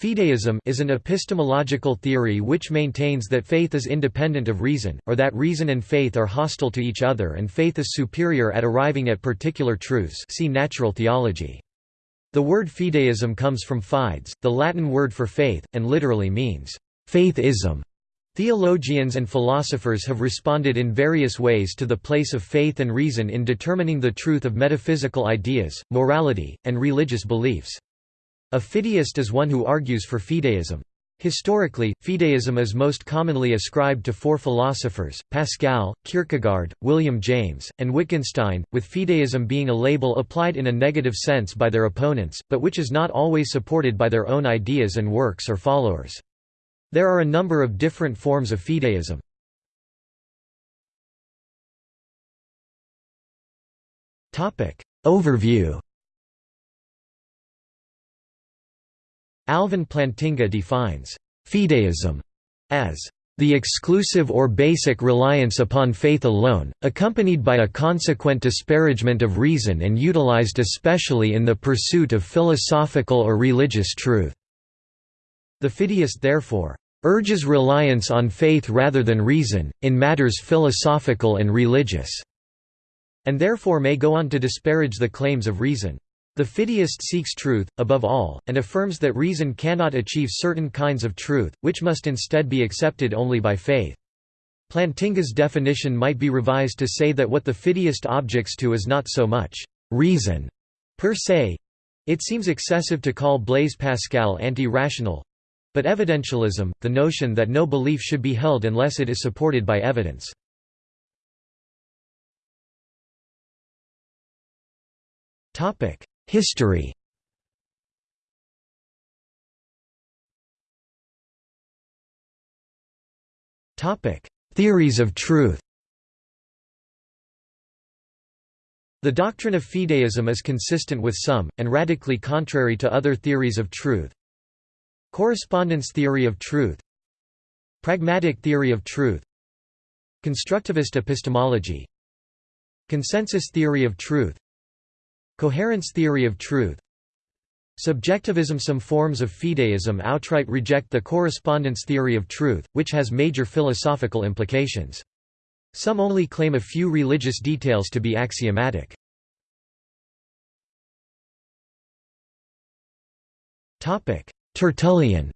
Fideism is an epistemological theory which maintains that faith is independent of reason, or that reason and faith are hostile to each other and faith is superior at arriving at particular truths see natural theology. The word fideism comes from fides, the Latin word for faith, and literally means, faithism. Theologians and philosophers have responded in various ways to the place of faith and reason in determining the truth of metaphysical ideas, morality, and religious beliefs. A fideist is one who argues for fideism. Historically, fideism is most commonly ascribed to four philosophers, Pascal, Kierkegaard, William James, and Wittgenstein, with fideism being a label applied in a negative sense by their opponents, but which is not always supported by their own ideas and works or followers. There are a number of different forms of fideism. Overview Alvin Plantinga defines fideism as the exclusive or basic reliance upon faith alone, accompanied by a consequent disparagement of reason and utilized especially in the pursuit of philosophical or religious truth. The fideist therefore urges reliance on faith rather than reason, in matters philosophical and religious, and therefore may go on to disparage the claims of reason. The fideist seeks truth, above all, and affirms that reason cannot achieve certain kinds of truth, which must instead be accepted only by faith. Plantinga's definition might be revised to say that what the fideist objects to is not so much reason per se. It seems excessive to call Blaise Pascal anti-rational, but evidentialism, the notion that no belief should be held unless it is supported by evidence. History. Theories of truth. The doctrine of fideism is consistent with some, and radically contrary to other theories of truth. Correspondence theory of truth. Pragmatic theory of truth. Constructivist epistemology. Consensus theory of truth Coherence theory of truth Subjectivism Some forms of fideism outright reject the correspondence theory of truth, which has major philosophical implications. Some only claim a few religious details to be axiomatic. Tertullian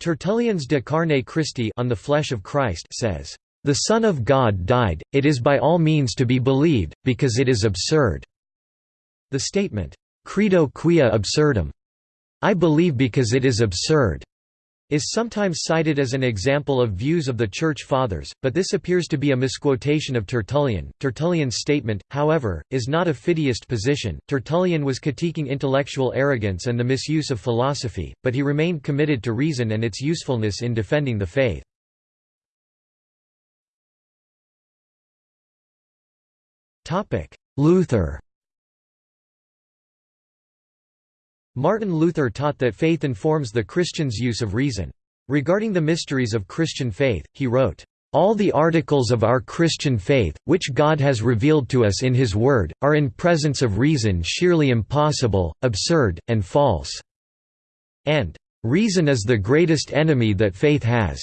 Tertullian's De Carne Christi on the Flesh of Christ says, the Son of God died, it is by all means to be believed, because it is absurd." The statement, "'Credo quia absurdum' I believe because it is absurd' is sometimes cited as an example of views of the Church Fathers, but this appears to be a misquotation of Tertullian. Tertullian's statement, however, is not a fideist position. Tertullian was critiquing intellectual arrogance and the misuse of philosophy, but he remained committed to reason and its usefulness in defending the faith. Luther Martin Luther taught that faith informs the Christian's use of reason. Regarding the mysteries of Christian faith, he wrote, all the articles of our Christian faith, which God has revealed to us in His Word, are in presence of reason sheerly impossible, absurd, and false." and "...reason is the greatest enemy that faith has."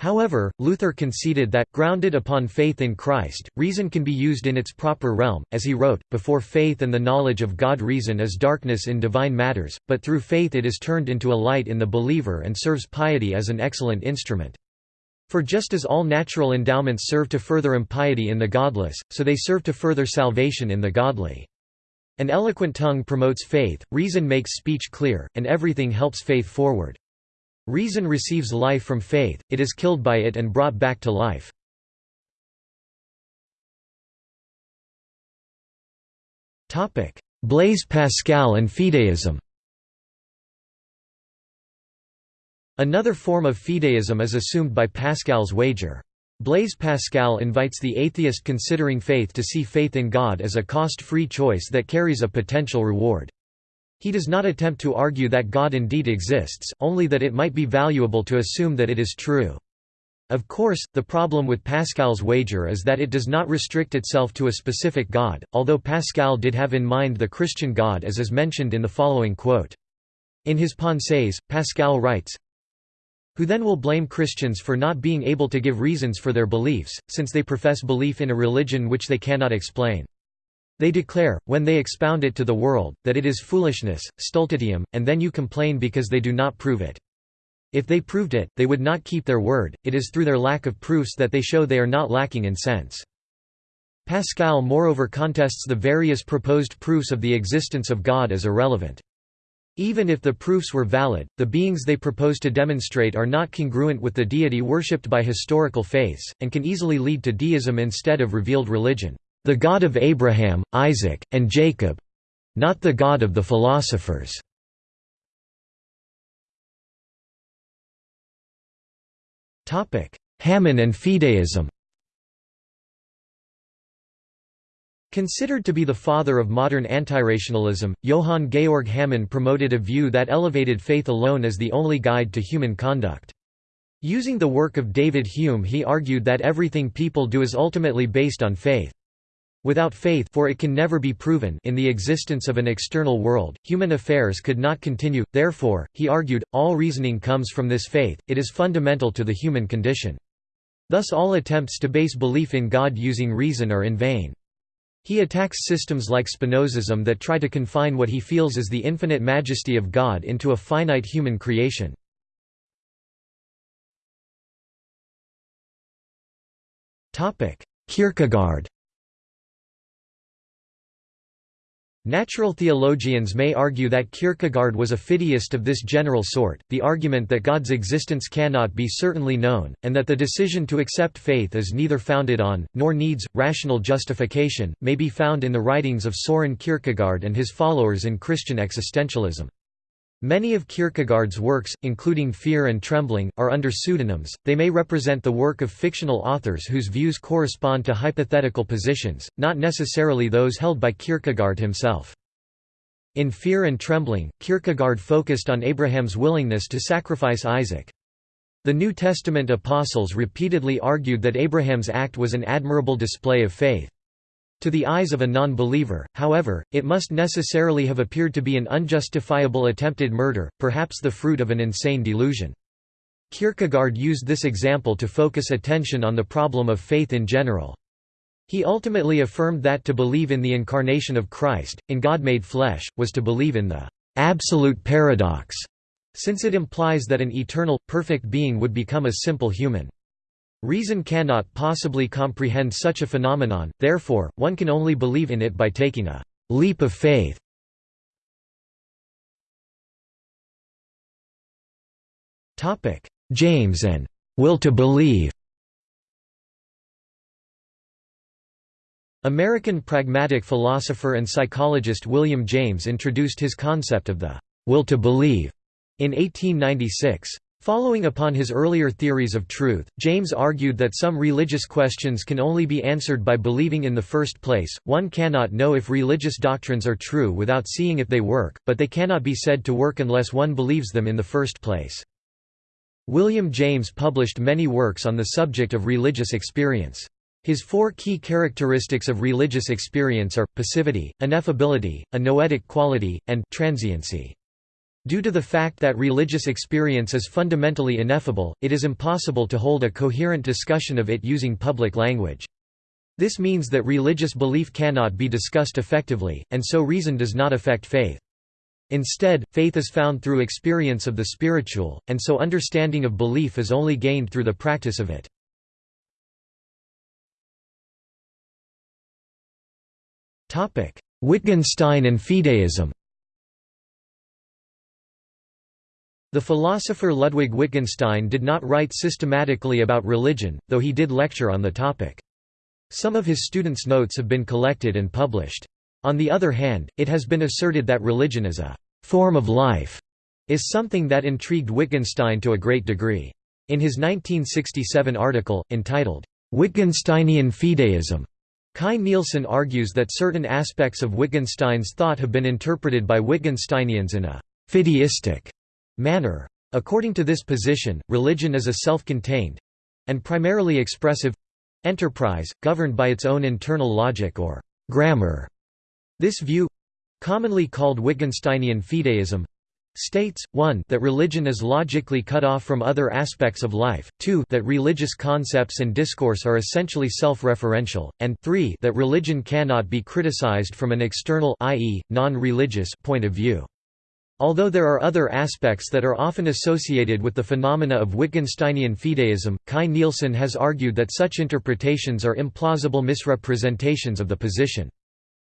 However, Luther conceded that, grounded upon faith in Christ, reason can be used in its proper realm, as he wrote, before faith and the knowledge of God reason is darkness in divine matters, but through faith it is turned into a light in the believer and serves piety as an excellent instrument. For just as all natural endowments serve to further impiety in the godless, so they serve to further salvation in the godly. An eloquent tongue promotes faith, reason makes speech clear, and everything helps faith forward. Reason receives life from faith, it is killed by it and brought back to life. Blaise Pascal and fideism Another form of fideism is assumed by Pascal's wager. Blaise Pascal invites the atheist considering faith to see faith in God as a cost-free choice that carries a potential reward. He does not attempt to argue that God indeed exists, only that it might be valuable to assume that it is true. Of course, the problem with Pascal's wager is that it does not restrict itself to a specific god, although Pascal did have in mind the Christian God as is mentioned in the following quote. In his Pensées, Pascal writes, who then will blame Christians for not being able to give reasons for their beliefs, since they profess belief in a religion which they cannot explain. They declare, when they expound it to the world, that it is foolishness, stultitiam, and then you complain because they do not prove it. If they proved it, they would not keep their word, it is through their lack of proofs that they show they are not lacking in sense. Pascal moreover contests the various proposed proofs of the existence of God as irrelevant. Even if the proofs were valid, the beings they propose to demonstrate are not congruent with the deity worshipped by historical faiths, and can easily lead to deism instead of revealed religion, the God of Abraham, Isaac, and Jacob—not the God of the philosophers. Hamann and fideism Considered to be the father of modern antirationalism, Johann Georg Hamann promoted a view that elevated faith alone as the only guide to human conduct. Using the work of David Hume he argued that everything people do is ultimately based on faith. Without faith for it can never be proven in the existence of an external world, human affairs could not continue, therefore, he argued, all reasoning comes from this faith, it is fundamental to the human condition. Thus all attempts to base belief in God using reason are in vain. He attacks systems like Spinozism that try to confine what he feels is the infinite majesty of God into a finite human creation. Kierkegaard Natural theologians may argue that Kierkegaard was a fideist of this general sort, the argument that God's existence cannot be certainly known, and that the decision to accept faith is neither founded on, nor needs, rational justification, may be found in the writings of Soren Kierkegaard and his followers in Christian existentialism. Many of Kierkegaard's works, including Fear and Trembling, are under pseudonyms, they may represent the work of fictional authors whose views correspond to hypothetical positions, not necessarily those held by Kierkegaard himself. In Fear and Trembling, Kierkegaard focused on Abraham's willingness to sacrifice Isaac. The New Testament apostles repeatedly argued that Abraham's act was an admirable display of faith. To the eyes of a non-believer, however, it must necessarily have appeared to be an unjustifiable attempted murder, perhaps the fruit of an insane delusion. Kierkegaard used this example to focus attention on the problem of faith in general. He ultimately affirmed that to believe in the incarnation of Christ, in God made flesh, was to believe in the absolute paradox, since it implies that an eternal, perfect being would become a simple human. Reason cannot possibly comprehend such a phenomenon, therefore, one can only believe in it by taking a «leap of faith». James and «will to believe» American pragmatic philosopher and psychologist William James introduced his concept of the «will to believe» in 1896. Following upon his earlier theories of truth, James argued that some religious questions can only be answered by believing in the first place. One cannot know if religious doctrines are true without seeing if they work, but they cannot be said to work unless one believes them in the first place. William James published many works on the subject of religious experience. His four key characteristics of religious experience are, passivity, ineffability, a noetic quality, and transiency. Due to the fact that religious experience is fundamentally ineffable, it is impossible to hold a coherent discussion of it using public language. This means that religious belief cannot be discussed effectively, and so reason does not affect faith. Instead, faith is found through experience of the spiritual, and so understanding of belief is only gained through the practice of it. Wittgenstein and fideism The philosopher Ludwig Wittgenstein did not write systematically about religion, though he did lecture on the topic. Some of his students' notes have been collected and published. On the other hand, it has been asserted that religion as a «form of life» is something that intrigued Wittgenstein to a great degree. In his 1967 article, entitled, "'Wittgensteinian Fideism' Kai Nielsen argues that certain aspects of Wittgenstein's thought have been interpreted by Wittgensteinians in a «fideistic» manner. According to this position, religion is a self-contained and primarily expressive enterprise, governed by its own internal logic or grammar. This view commonly called Wittgensteinian fideism states, 1 that religion is logically cut off from other aspects of life, 2 that religious concepts and discourse are essentially self-referential, and 3 that religion cannot be criticized from an external i.e., non-religious point of view. Although there are other aspects that are often associated with the phenomena of Wittgensteinian fideism, Kai Nielsen has argued that such interpretations are implausible misrepresentations of the position.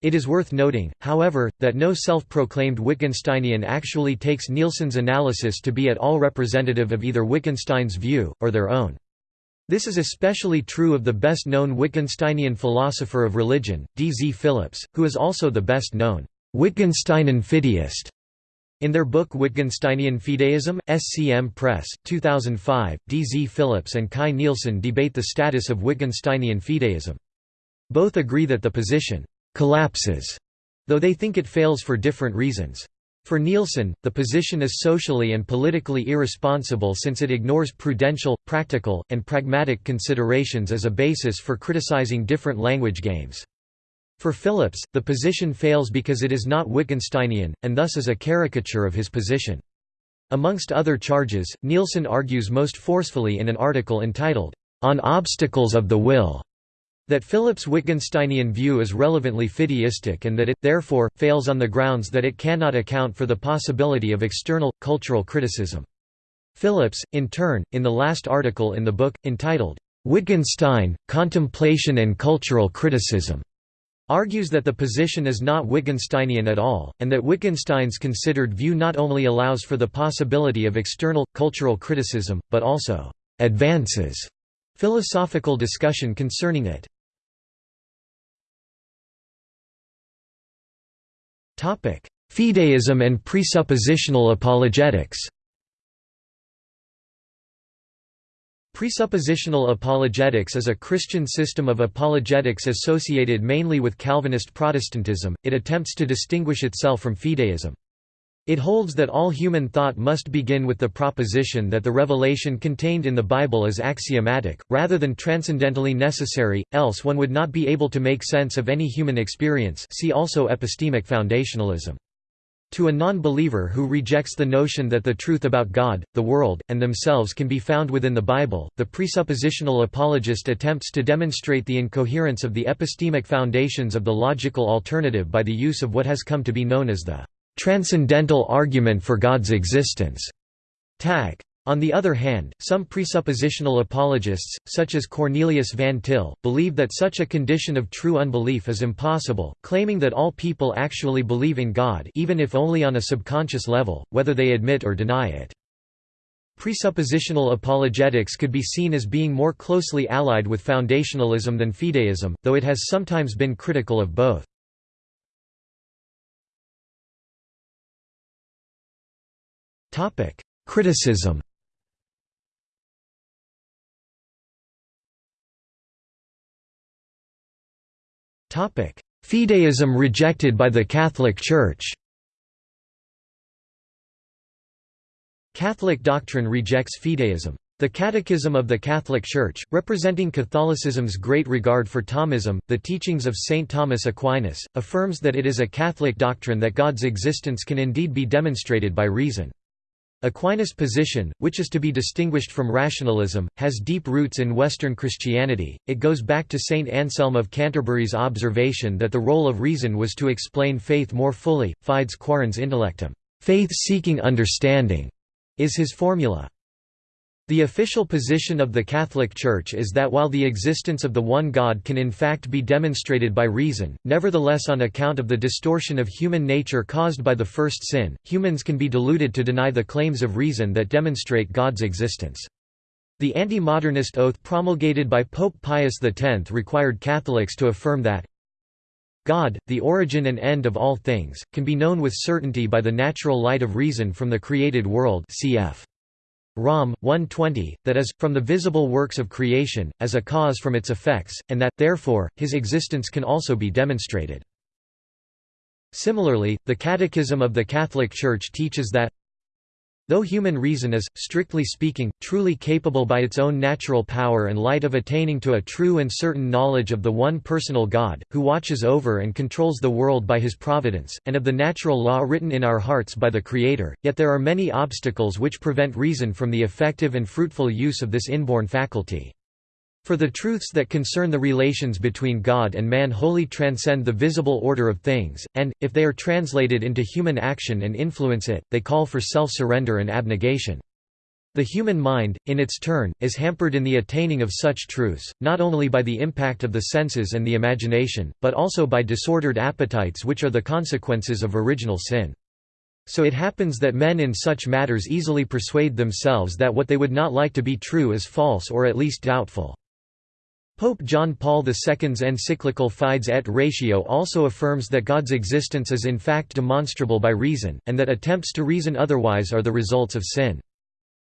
It is worth noting, however, that no self-proclaimed Wittgensteinian actually takes Nielsen's analysis to be at all representative of either Wittgenstein's view, or their own. This is especially true of the best-known Wittgensteinian philosopher of religion, D. Z. Phillips, who is also the best-known Wittgensteinian fideist. In their book Wittgensteinian Fideism, SCM Press, 2005, D. Z. Phillips and Kai Nielsen debate the status of Wittgensteinian fideism. Both agree that the position collapses, though they think it fails for different reasons. For Nielsen, the position is socially and politically irresponsible since it ignores prudential, practical, and pragmatic considerations as a basis for criticizing different language games. For Phillips, the position fails because it is not Wittgensteinian, and thus is a caricature of his position. Amongst other charges, Nielsen argues most forcefully in an article entitled, On Obstacles of the Will, that Phillips' Wittgensteinian view is relevantly fideistic and that it, therefore, fails on the grounds that it cannot account for the possibility of external, cultural criticism. Phillips, in turn, in the last article in the book, entitled, "'Wittgenstein, Contemplation and Cultural Criticism' argues that the position is not Wittgensteinian at all, and that Wittgenstein's considered view not only allows for the possibility of external, cultural criticism, but also "'advances' philosophical discussion concerning it. Fideism and presuppositional apologetics Presuppositional apologetics is a Christian system of apologetics associated mainly with Calvinist Protestantism, it attempts to distinguish itself from fideism. It holds that all human thought must begin with the proposition that the revelation contained in the Bible is axiomatic, rather than transcendentally necessary, else one would not be able to make sense of any human experience see also epistemic foundationalism. To a non-believer who rejects the notion that the truth about God, the world, and themselves can be found within the Bible, the presuppositional apologist attempts to demonstrate the incoherence of the epistemic foundations of the logical alternative by the use of what has come to be known as the transcendental argument for God's existence. Tag. On the other hand, some presuppositional apologists, such as Cornelius Van Til, believe that such a condition of true unbelief is impossible, claiming that all people actually believe in God even if only on a subconscious level, whether they admit or deny it. Presuppositional apologetics could be seen as being more closely allied with foundationalism than fideism, though it has sometimes been critical of both. Criticism Fideism rejected by the Catholic Church Catholic doctrine rejects fideism. The Catechism of the Catholic Church, representing Catholicism's great regard for Thomism, the teachings of St. Thomas Aquinas, affirms that it is a Catholic doctrine that God's existence can indeed be demonstrated by reason. Aquinas' position, which is to be distinguished from rationalism, has deep roots in Western Christianity. It goes back to Saint Anselm of Canterbury's observation that the role of reason was to explain faith more fully. Fides quaerens intellectum, faith seeking understanding, is his formula. The official position of the Catholic Church is that while the existence of the one God can in fact be demonstrated by reason, nevertheless on account of the distortion of human nature caused by the first sin, humans can be deluded to deny the claims of reason that demonstrate God's existence. The anti-modernist oath promulgated by Pope Pius X required Catholics to affirm that God, the origin and end of all things, can be known with certainty by the natural light of reason from the created world cf. Rom. 120, that is, from the visible works of creation, as a cause from its effects, and that, therefore, his existence can also be demonstrated. Similarly, the Catechism of the Catholic Church teaches that Though human reason is, strictly speaking, truly capable by its own natural power and light of attaining to a true and certain knowledge of the one personal God, who watches over and controls the world by his providence, and of the natural law written in our hearts by the Creator, yet there are many obstacles which prevent reason from the effective and fruitful use of this inborn faculty. For the truths that concern the relations between God and man wholly transcend the visible order of things, and, if they are translated into human action and influence it, they call for self-surrender and abnegation. The human mind, in its turn, is hampered in the attaining of such truths, not only by the impact of the senses and the imagination, but also by disordered appetites which are the consequences of original sin. So it happens that men in such matters easily persuade themselves that what they would not like to be true is false or at least doubtful. Pope John Paul II's encyclical Fides et Ratio also affirms that God's existence is in fact demonstrable by reason, and that attempts to reason otherwise are the results of sin.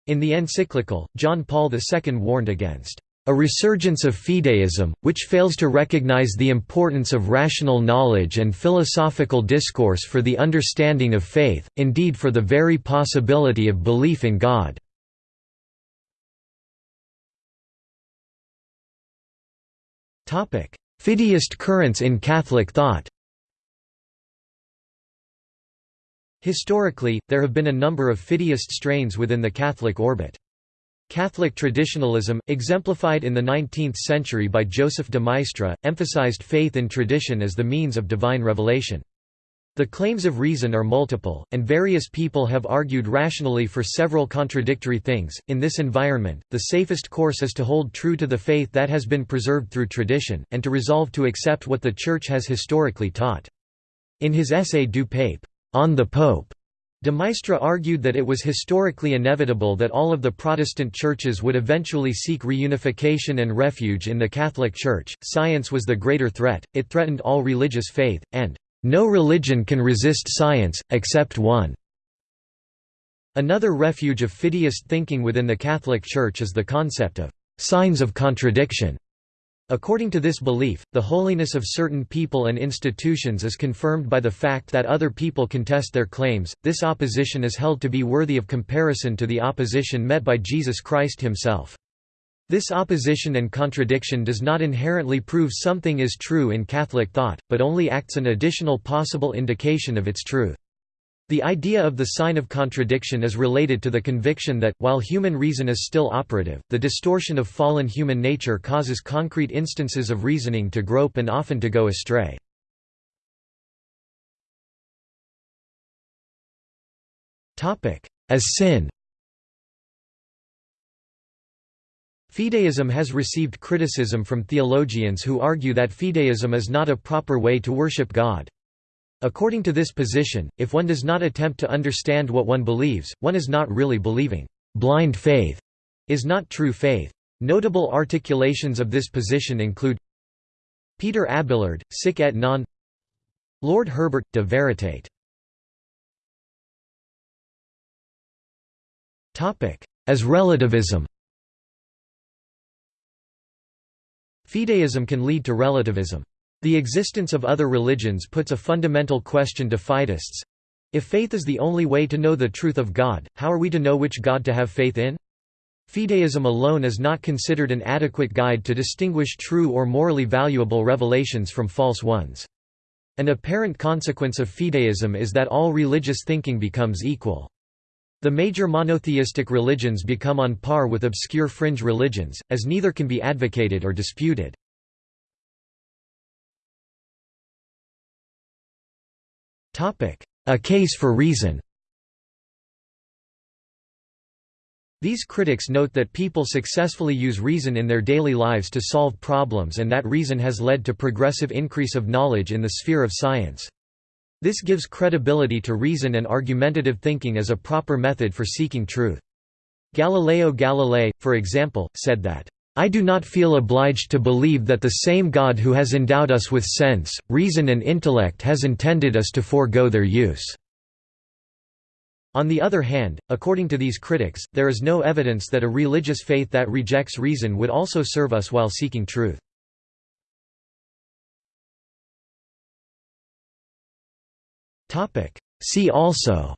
In the encyclical, John Paul II warned against a resurgence of fideism, which fails to recognize the importance of rational knowledge and philosophical discourse for the understanding of faith, indeed for the very possibility of belief in God. Fideist currents in Catholic thought Historically, there have been a number of fideist strains within the Catholic orbit. Catholic traditionalism, exemplified in the 19th century by Joseph de Maistre, emphasized faith in tradition as the means of divine revelation. The claims of reason are multiple, and various people have argued rationally for several contradictory things. In this environment, the safest course is to hold true to the faith that has been preserved through tradition, and to resolve to accept what the Church has historically taught. In his essay Du Pape, On the Pope, de Maistre argued that it was historically inevitable that all of the Protestant churches would eventually seek reunification and refuge in the Catholic Church. Science was the greater threat, it threatened all religious faith, and no religion can resist science, except one. Another refuge of fideist thinking within the Catholic Church is the concept of signs of contradiction. According to this belief, the holiness of certain people and institutions is confirmed by the fact that other people contest their claims. This opposition is held to be worthy of comparison to the opposition met by Jesus Christ himself. This opposition and contradiction does not inherently prove something is true in Catholic thought, but only acts an additional possible indication of its truth. The idea of the sign of contradiction is related to the conviction that, while human reason is still operative, the distortion of fallen human nature causes concrete instances of reasoning to grope and often to go astray. As sin Fideism has received criticism from theologians who argue that fideism is not a proper way to worship God. According to this position, if one does not attempt to understand what one believes, one is not really believing. Blind faith is not true faith. Notable articulations of this position include Peter Abelard, Sic et non Lord Herbert, De Veritate As relativism Fideism can lead to relativism. The existence of other religions puts a fundamental question to fideists. If faith is the only way to know the truth of God, how are we to know which God to have faith in? Fideism alone is not considered an adequate guide to distinguish true or morally valuable revelations from false ones. An apparent consequence of fideism is that all religious thinking becomes equal. The major monotheistic religions become on par with obscure fringe religions, as neither can be advocated or disputed. A case for reason These critics note that people successfully use reason in their daily lives to solve problems and that reason has led to progressive increase of knowledge in the sphere of science. This gives credibility to reason and argumentative thinking as a proper method for seeking truth. Galileo Galilei, for example, said that, "...I do not feel obliged to believe that the same God who has endowed us with sense, reason and intellect has intended us to forego their use." On the other hand, according to these critics, there is no evidence that a religious faith that rejects reason would also serve us while seeking truth. See also.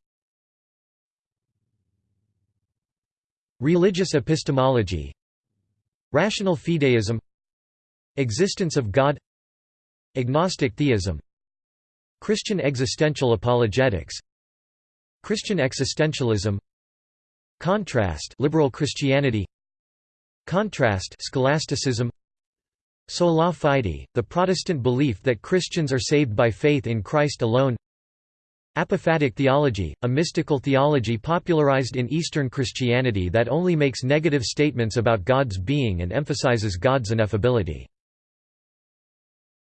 Religious epistemology. Rational fideism. Existence of God. Agnostic theism. Christian existential apologetics. Christian existentialism. Contrast liberal Christianity. Contrast scholasticism. Sola fide, the Protestant belief that Christians are saved by faith in Christ alone Apophatic theology, a mystical theology popularized in Eastern Christianity that only makes negative statements about God's being and emphasizes God's ineffability.